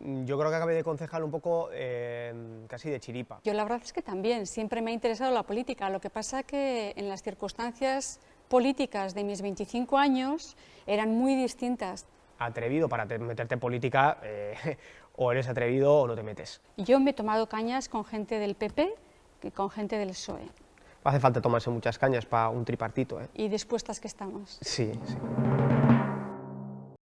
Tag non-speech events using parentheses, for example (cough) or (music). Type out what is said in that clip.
Mm, yo creo que acabé de concejal un poco eh, casi de chiripa. Yo la verdad es que también, siempre me ha interesado la política, lo que pasa que en las circunstancias políticas de mis 25 años eran muy distintas. Atrevido para meterte en política, eh, (laughs) o eres atrevido o no te metes. Yo me he tomado cañas con gente del PP y con gente del PSOE. Hace falta tomarse muchas cañas para un tripartito. ¿eh? Y dispuestas que estamos. Sí, sí.